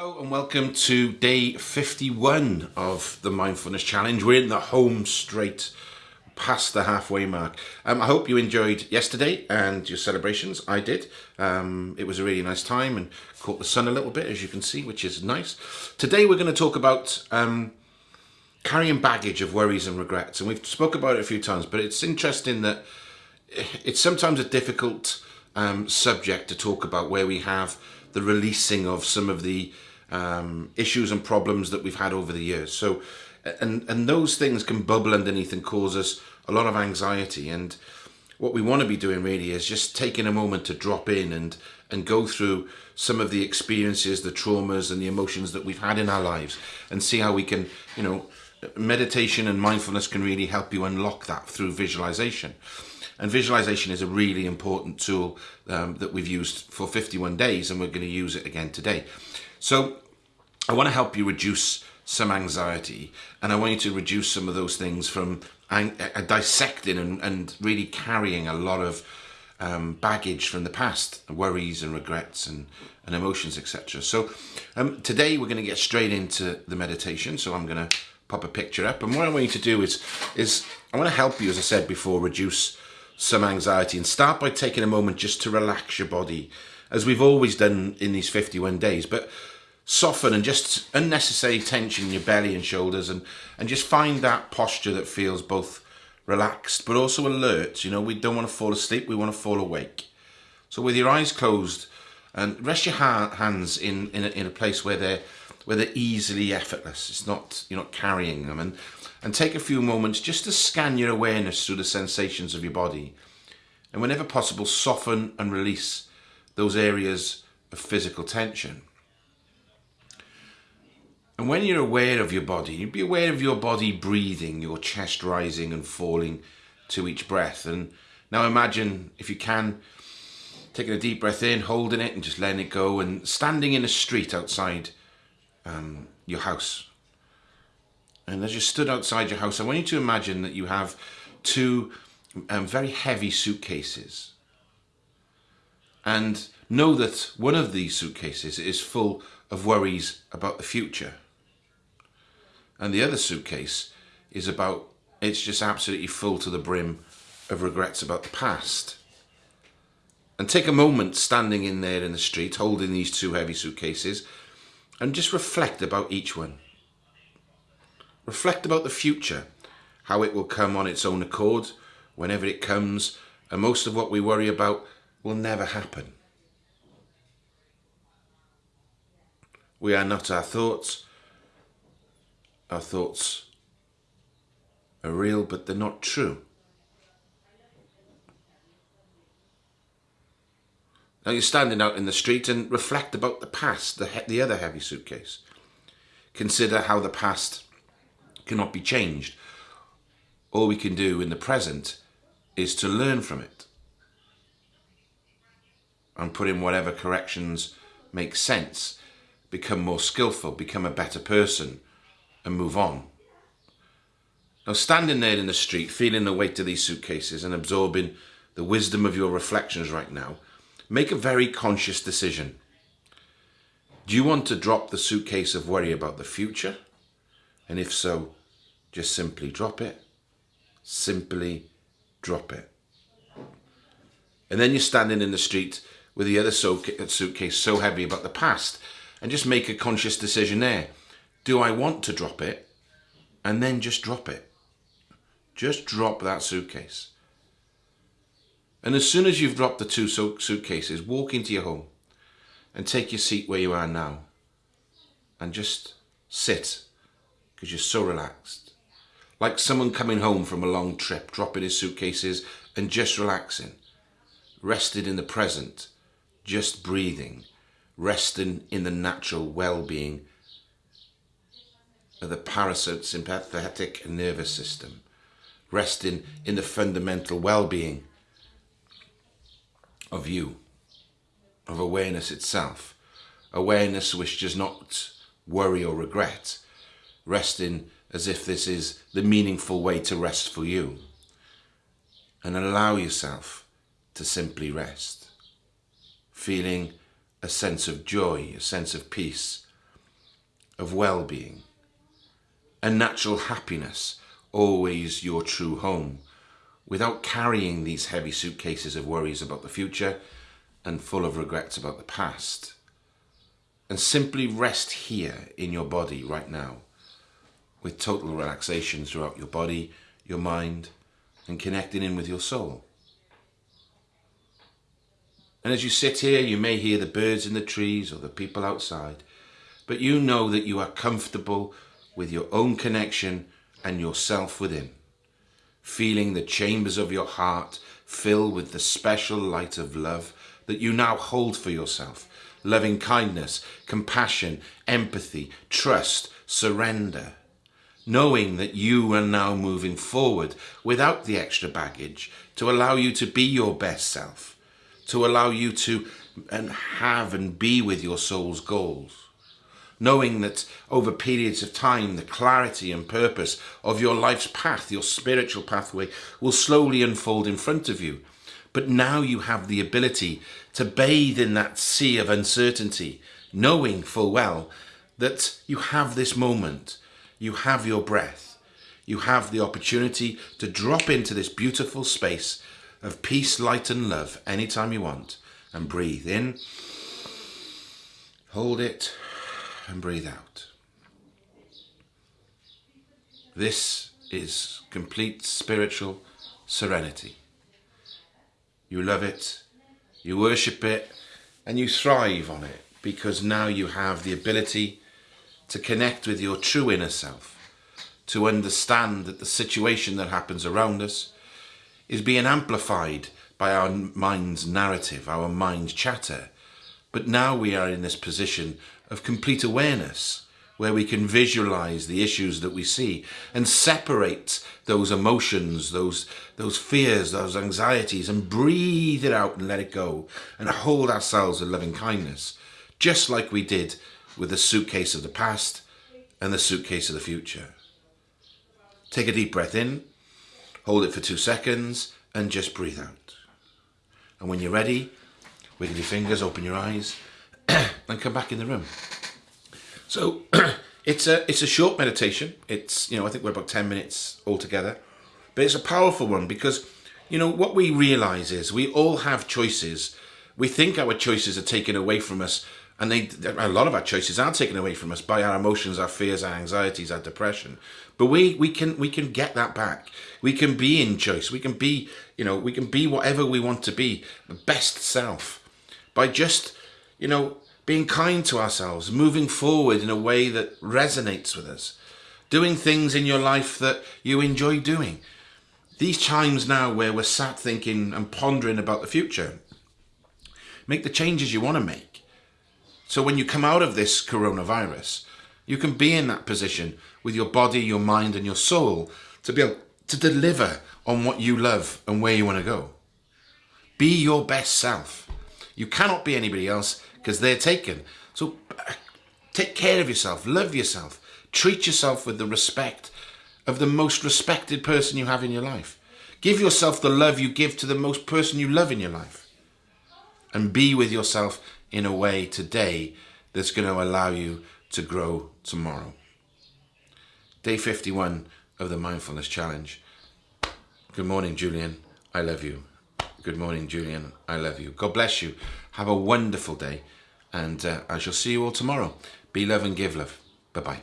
Hello and welcome to day 51 of the Mindfulness Challenge. We're in the home straight past the halfway mark. Um, I hope you enjoyed yesterday and your celebrations. I did. Um, it was a really nice time and caught the sun a little bit, as you can see, which is nice. Today we're going to talk about um, carrying baggage of worries and regrets. And we've spoke about it a few times, but it's interesting that it's sometimes a difficult um, subject to talk about where we have the releasing of some of the um, issues and problems that we've had over the years. So, and, and those things can bubble underneath and cause us a lot of anxiety. And what we want to be doing really is just taking a moment to drop in and, and go through some of the experiences, the traumas and the emotions that we've had in our lives and see how we can, you know, meditation and mindfulness can really help you unlock that through visualization. And visualization is a really important tool um, that we've used for 51 days and we're going to use it again today. So I want to help you reduce some anxiety and I want you to reduce some of those things from uh, dissecting and, and really carrying a lot of um, baggage from the past, worries and regrets and, and emotions, etc. So um, today we're going to get straight into the meditation. So I'm going to pop a picture up and what I want you to do is, is I want to help you, as I said before, reduce some anxiety and start by taking a moment just to relax your body as we've always done in these 51 days but soften and just unnecessary tension in your belly and shoulders and and just find that posture that feels both relaxed but also alert. You know we don't want to fall asleep we want to fall awake. So with your eyes closed and rest your ha hands in in a, in a place where they're where they're easily effortless. It's not you're not carrying them. And and take a few moments just to scan your awareness through the sensations of your body. And whenever possible, soften and release those areas of physical tension. And when you're aware of your body, you'd be aware of your body breathing, your chest rising and falling to each breath. And now imagine, if you can, taking a deep breath in, holding it and just letting it go and standing in a street outside um, your house and as you stood outside your house, I want you to imagine that you have two um, very heavy suitcases. And know that one of these suitcases is full of worries about the future. And the other suitcase is about, it's just absolutely full to the brim of regrets about the past. And take a moment standing in there in the street, holding these two heavy suitcases, and just reflect about each one. Reflect about the future, how it will come on its own accord, whenever it comes, and most of what we worry about will never happen. We are not our thoughts. Our thoughts are real, but they're not true. Now you're standing out in the street and reflect about the past, the, the other heavy suitcase. Consider how the past cannot be changed. All we can do in the present is to learn from it and put in whatever corrections make sense, become more skillful, become a better person and move on. Now standing there in the street, feeling the weight of these suitcases and absorbing the wisdom of your reflections right now, make a very conscious decision. Do you want to drop the suitcase of worry about the future? And if so, just simply drop it. Simply drop it. And then you're standing in the street with the other suitcase so heavy about the past and just make a conscious decision there. Do I want to drop it? And then just drop it. Just drop that suitcase. And as soon as you've dropped the two suitcases, walk into your home and take your seat where you are now and just sit because you're so relaxed like someone coming home from a long trip, dropping his suitcases and just relaxing, rested in the present, just breathing, resting in the natural well-being of the parasympathetic nervous system, resting in the fundamental well-being of you, of awareness itself, awareness which does not worry or regret, resting as if this is the meaningful way to rest for you. And allow yourself to simply rest, feeling a sense of joy, a sense of peace, of well-being, a natural happiness always your true home, without carrying these heavy suitcases of worries about the future and full of regrets about the past. And simply rest here in your body right now, with total relaxation throughout your body, your mind, and connecting in with your soul. And as you sit here, you may hear the birds in the trees or the people outside, but you know that you are comfortable with your own connection and yourself within, feeling the chambers of your heart fill with the special light of love that you now hold for yourself, loving kindness, compassion, empathy, trust, surrender, knowing that you are now moving forward without the extra baggage to allow you to be your best self, to allow you to and have and be with your soul's goals. Knowing that over periods of time, the clarity and purpose of your life's path, your spiritual pathway, will slowly unfold in front of you. But now you have the ability to bathe in that sea of uncertainty, knowing full well that you have this moment, you have your breath, you have the opportunity to drop into this beautiful space of peace, light and love anytime you want and breathe in, hold it, and breathe out. This is complete spiritual serenity. You love it, you worship it, and you thrive on it because now you have the ability to connect with your true inner self, to understand that the situation that happens around us is being amplified by our mind's narrative, our mind's chatter. But now we are in this position of complete awareness where we can visualize the issues that we see and separate those emotions, those, those fears, those anxieties and breathe it out and let it go and hold ourselves in loving kindness, just like we did with the suitcase of the past and the suitcase of the future. Take a deep breath in, hold it for two seconds and just breathe out. And when you're ready, wiggle your fingers, open your eyes and come back in the room. So it's a it's a short meditation. It's you know I think we're about ten minutes altogether, but it's a powerful one because you know what we realize is we all have choices. We think our choices are taken away from us, and they a lot of our choices are taken away from us by our emotions, our fears, our anxieties, our depression. But we we can we can get that back. We can be in choice. We can be you know we can be whatever we want to be, the best self, by just you know being kind to ourselves, moving forward in a way that resonates with us, doing things in your life that you enjoy doing. These times now where we're sat thinking and pondering about the future, make the changes you want to make. So when you come out of this coronavirus, you can be in that position with your body, your mind and your soul to be able to deliver on what you love and where you want to go. Be your best self. You cannot be anybody else because they're taken. So uh, take care of yourself, love yourself, treat yourself with the respect of the most respected person you have in your life. Give yourself the love you give to the most person you love in your life. And be with yourself in a way today that's going to allow you to grow tomorrow. Day 51 of the Mindfulness Challenge. Good morning, Julian. I love you. Good morning, Julian. I love you. God bless you. Have a wonderful day and uh, I shall see you all tomorrow. Be love and give love. Bye bye.